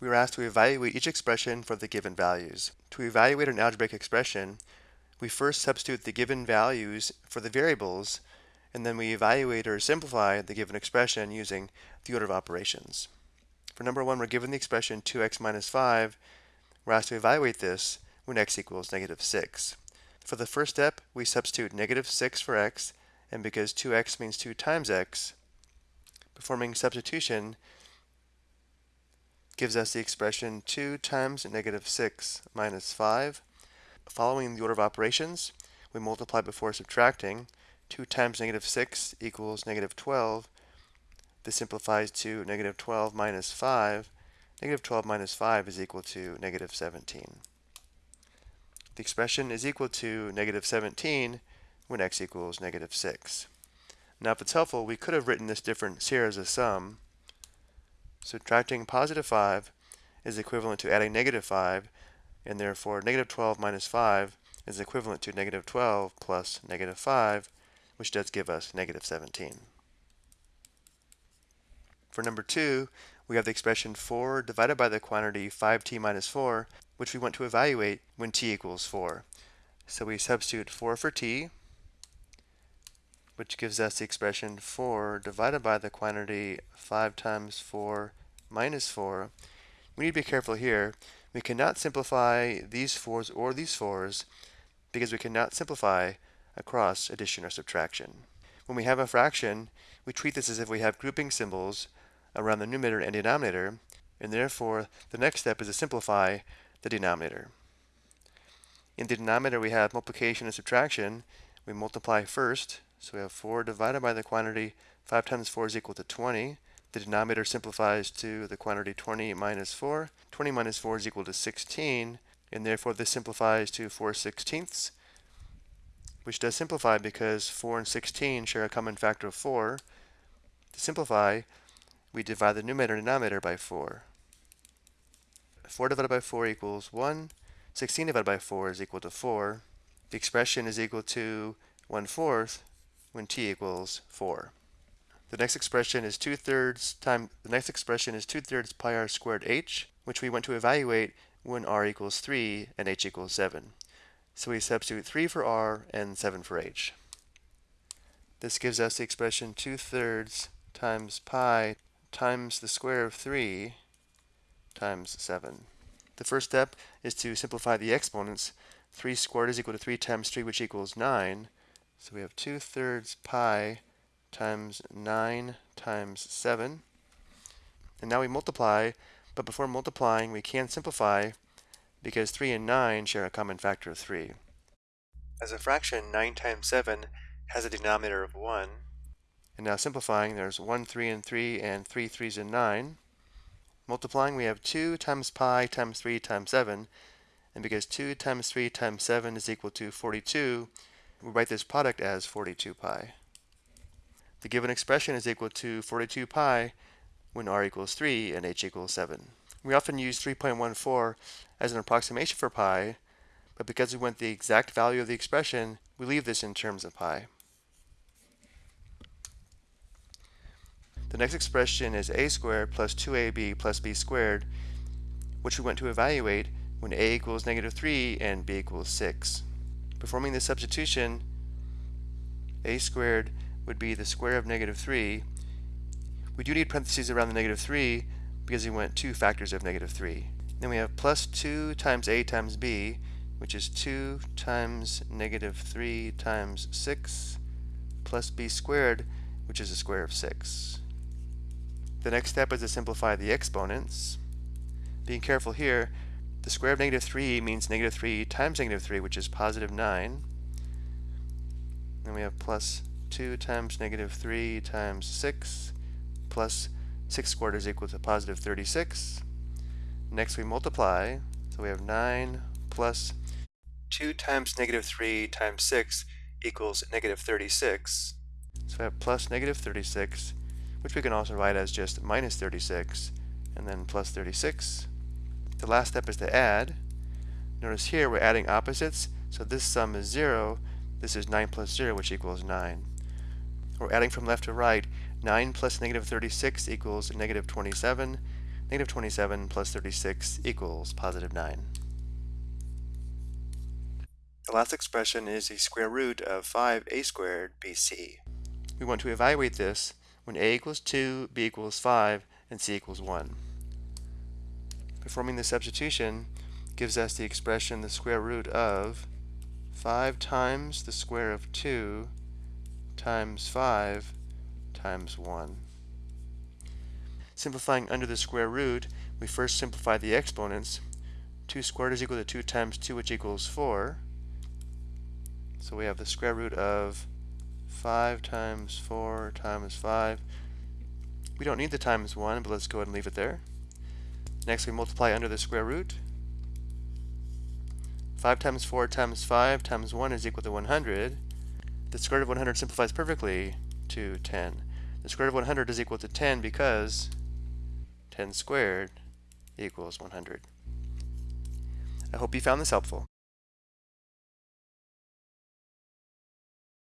we were asked to evaluate each expression for the given values. To evaluate an algebraic expression, we first substitute the given values for the variables, and then we evaluate or simplify the given expression using the order of operations. For number one, we're given the expression 2x minus 5. We're asked to evaluate this when x equals negative 6. For the first step, we substitute negative 6 for x, and because 2x means 2 times x, performing substitution gives us the expression 2 times negative 6 minus 5. Following the order of operations, we multiply before subtracting. 2 times negative 6 equals negative 12. This simplifies to negative 12 minus 5. Negative 12 minus 5 is equal to negative 17. The expression is equal to negative 17 when x equals negative 6. Now if it's helpful, we could have written this difference here as a sum. Subtracting positive 5 is equivalent to adding negative 5, and therefore negative 12 minus 5 is equivalent to negative 12 plus negative 5, which does give us negative 17. For number 2, we have the expression 4 divided by the quantity 5t minus 4, which we want to evaluate when t equals 4. So we substitute 4 for t, which gives us the expression 4 divided by the quantity 5 times 4 minus 4. We need to be careful here. We cannot simplify these 4s or these 4s because we cannot simplify across addition or subtraction. When we have a fraction, we treat this as if we have grouping symbols around the numerator and denominator, and therefore the next step is to simplify the denominator. In the denominator we have multiplication and subtraction. We multiply first, so we have 4 divided by the quantity 5 times 4 is equal to 20. The denominator simplifies to the quantity 20 minus 4. 20 minus 4 is equal to 16, and therefore this simplifies to 4 sixteenths, which does simplify because 4 and 16 share a common factor of 4. To simplify, we divide the numerator and denominator by 4. 4 divided by 4 equals 1. 16 divided by 4 is equal to 4. The expression is equal to 1 fourth when t equals 4. The next expression is 2 thirds time the next expression is 2 thirds pi r squared h, which we want to evaluate when r equals 3 and h equals 7. So we substitute 3 for r and 7 for h. This gives us the expression 2 thirds times pi times the square of 3 times 7. The first step is to simplify the exponents. 3 squared is equal to 3 times 3, which equals 9. So we have 2 thirds pi times 9 times 7. And now we multiply, but before multiplying, we can simplify because 3 and 9 share a common factor of 3. As a fraction, 9 times 7 has a denominator of 1. And now simplifying, there's 1, 3, and 3, and 3 3s and 9. Multiplying, we have 2 times pi times 3 times 7. And because 2 times 3 times 7 is equal to 42, we write this product as 42 pi. The given expression is equal to 42 pi when r equals 3 and h equals 7. We often use 3.14 as an approximation for pi, but because we want the exact value of the expression, we leave this in terms of pi. The next expression is a squared plus 2ab plus b squared, which we want to evaluate when a equals negative 3 and b equals 6. Performing this substitution, a squared would be the square of negative 3. We do need parentheses around the negative 3 because we want two factors of negative 3. Then we have plus 2 times a times b, which is 2 times negative 3 times 6, plus b squared, which is the square of 6. The next step is to simplify the exponents. Being careful here, the square of negative 3 means negative 3 times negative 3, which is positive 9. Then we have plus 2 times negative 3 times 6 plus 6 squared is equal to positive 36. Next we multiply, so we have 9 plus 2 times negative 3 times 6 equals negative 36. So we have plus negative 36, which we can also write as just minus 36, and then plus 36. The last step is to add. Notice here we're adding opposites, so this sum is 0. This is 9 plus 0, which equals 9. We're adding from left to right. 9 plus negative 36 equals negative 27. Negative 27 plus 36 equals positive 9. The last expression is the square root of 5a squared bc. We want to evaluate this when a equals 2, b equals 5, and c equals 1. Performing the substitution gives us the expression the square root of 5 times the square of 2 times 5 times 1. Simplifying under the square root, we first simplify the exponents. 2 squared is equal to 2 times 2, which equals 4. So we have the square root of 5 times 4 times 5. We don't need the times 1, but let's go ahead and leave it there. Next we multiply under the square root. 5 times 4 times 5 times 1 is equal to 100. The square root of 100 simplifies perfectly to 10. The square root of 100 is equal to 10 because 10 squared equals 100. I hope you found this helpful.